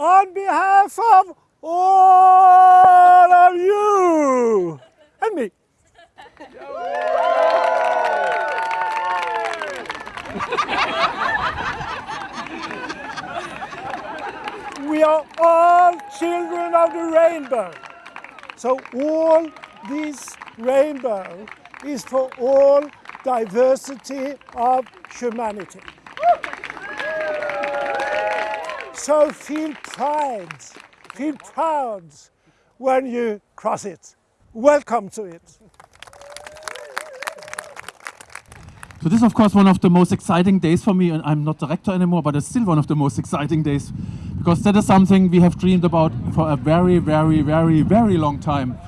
on behalf of all of you and me. we are all children of the rainbow. So all this rainbow is for all diversity of humanity. So feel pride, feel proud when you cross it. Welcome to it. So this is of course one of the most exciting days for me and I'm not director anymore, but it's still one of the most exciting days because that is something we have dreamed about for a very, very, very, very long time.